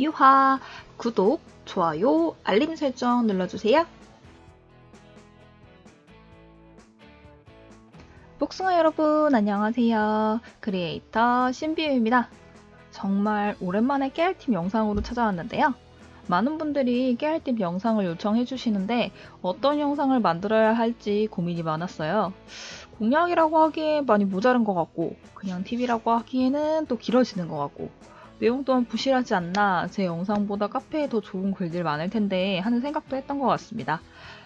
유화 구독, 좋아요, 알림 설정 눌러주세요. 복숭아 여러분 안녕하세요. 크리에이터 신비유입니다. 정말 오랜만에 깨알팀 영상으로 찾아왔는데요. 많은 분들이 깨알팀 영상을 요청해 주시는데 어떤 영상을 만들어야 할지 고민이 많았어요. 공약이라고 하기에 많이 모자른 것 같고 그냥 TV라고 하기에는 또 길어지는 것 같고 내용 또한 부실하지 않나 제 영상보다 카페에 더 좋은 글들 많을 텐데 하는 생각도 했던 것 같습니다.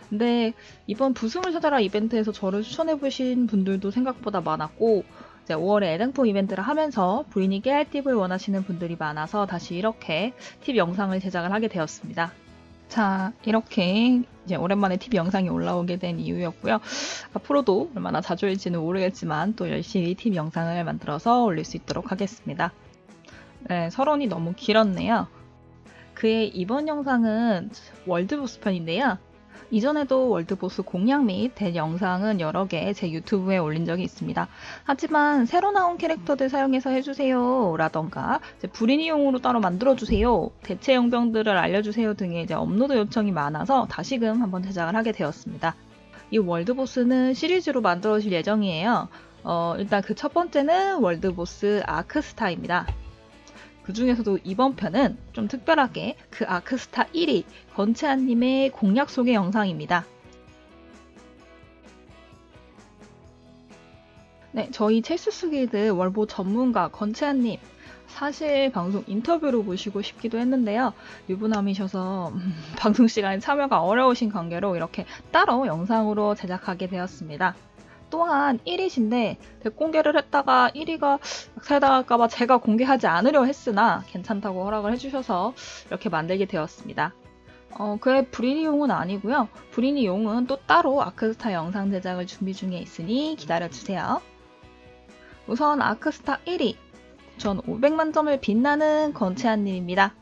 근데 이번 부승을 찾아라 이벤트에서 저를 추천해 보신 분들도 생각보다 많았고 이제 5월에 애장품 이벤트를 하면서 부인이 깨알 팁을 원하시는 분들이 많아서 다시 이렇게 팁 영상을 제작을 하게 되었습니다. 자, 이렇게 이제 오랜만에 팁 영상이 올라오게 된 이유였고요. 앞으로도 얼마나 자주 올지는 모르겠지만 또 열심히 팁 영상을 만들어서 올릴 수 있도록 하겠습니다. 네, 서론이 너무 길었네요. 그의 이번 영상은 world boss 편인데요. 이전에도 world boss 공략 및 대 영상은 여러 개 제 유튜브에 올린 적이 있습니다. 하지만 새로 나온 캐릭터들 사용해서 해주세요 라던가 불인이용으로 따로 만들어주세요 대체 용병들을 알려주세요 등의 이제 업로드 요청이 많아서 다시금 한번 제작을 하게 되었습니다. 이 world boss는 시리즈로 만들어질 예정이에요. 어, 일단 그 첫 번째는 월드보스 아크스타입니다. 그 중에서도 이번 편은 좀 특별하게 그 아크스타 1위 건채아님의 공략 소개 영상입니다. 네, 저희 첼스스 길드 월보 전문가 건채아님 사실 방송 인터뷰로 모시고 싶기도 했는데요. 유부남이셔서 음, 방송 시간에 참여가 어려우신 관계로 이렇게 따로 영상으로 제작하게 되었습니다. 또한 1위신데 대공개를 했다가 1위가 살다갈까봐 제가 공개하지 않으려 했으나 괜찮다고 허락을 해주셔서 이렇게 만들게 되었습니다. 어, 그의 브리니용은 아니고요. 브리니용은 또 따로 아크스타 영상 제작을 준비 중에 있으니 기다려주세요. 우선 아크스타 1위 전 500만 점을 빛나는 건채한님입니다.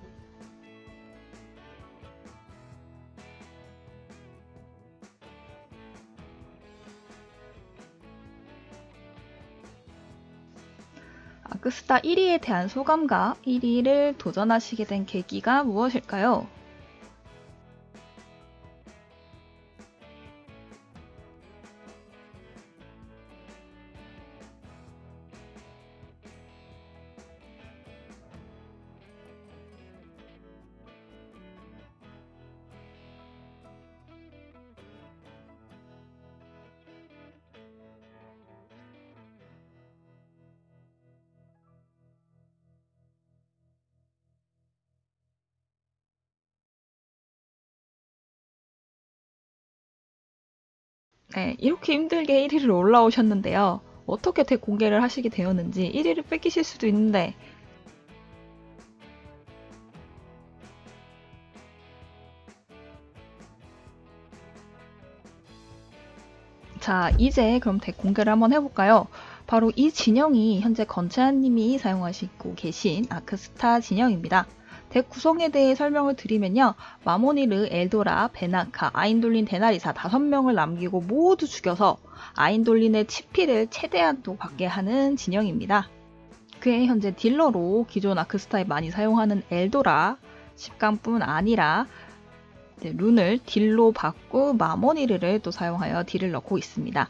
아크스타 1위에 대한 소감과 1위를 도전하시게 된 계기가 무엇일까요? 네, 이렇게 힘들게 1위를 올라오셨는데요. 어떻게 대공개를 하시게 되었는지 1위를 뺏기실 수도 있는데 자 이제 그럼 대공개를 한번 해볼까요? 바로 이 진영이 현재 건채아님이 사용하시고 계신 아크스타 진영입니다. 덱 구성에 대해 설명을 드리면요. 마모니르, 엘도라, 베나카, 아인돌린, 데나리사 다섯 명을 남기고 모두 죽여서 아인돌린의 치피를 최대한 또 받게 하는 진영입니다. 그의 현재 딜러로 기존 아크스타에 많이 사용하는 엘도라 10강뿐 아니라 룬을 딜로 받고 마모니르를 또 사용하여 딜을 넣고 있습니다.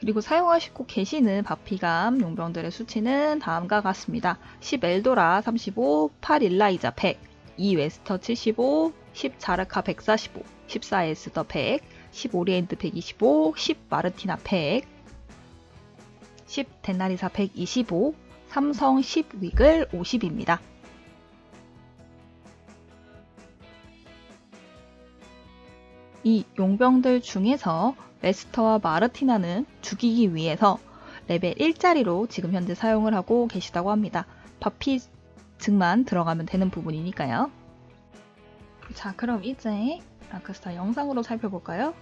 그리고 사용하시고 계시는 바피감 용병들의 수치는 다음과 같습니다. 10 엘도라 35, 8 일라이자 100, 2 레스터 75, 10 자르카 145, 14 에스더 100, 10 오리엔트 125, 10 마르티나 100, 10 데나리사 125, 삼성 10 위글 50입니다. 이 용병들 중에서 레스터와 마르티나는 죽이기 위해서 레벨 1짜리로 지금 현재 사용을 하고 계시다고 합니다. 바피 증만 들어가면 되는 부분이니까요. 자 그럼 이제 아크스타 영상으로 살펴볼까요?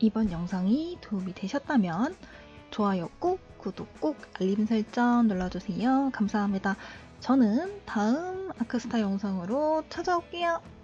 이번 영상이 도움이 되셨다면 좋아요 꾹, 구독 꾹, 알림 설정 눌러주세요. 감사합니다. 저는 다음 아크스타 영상으로 찾아올게요.